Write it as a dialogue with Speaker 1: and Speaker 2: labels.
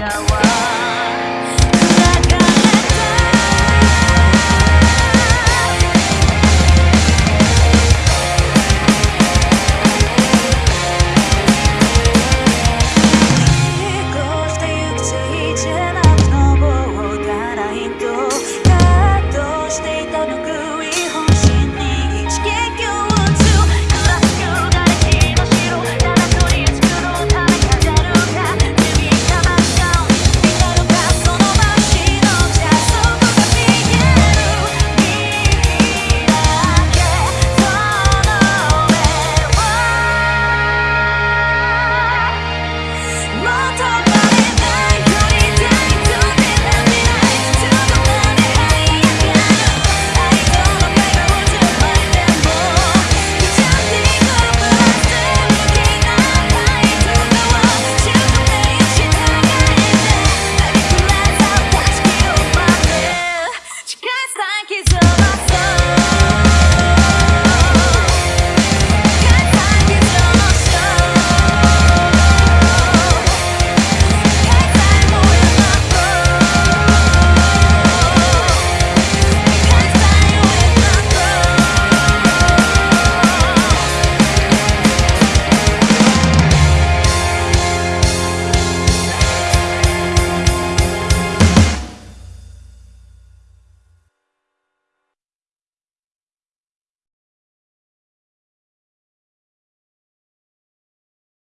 Speaker 1: know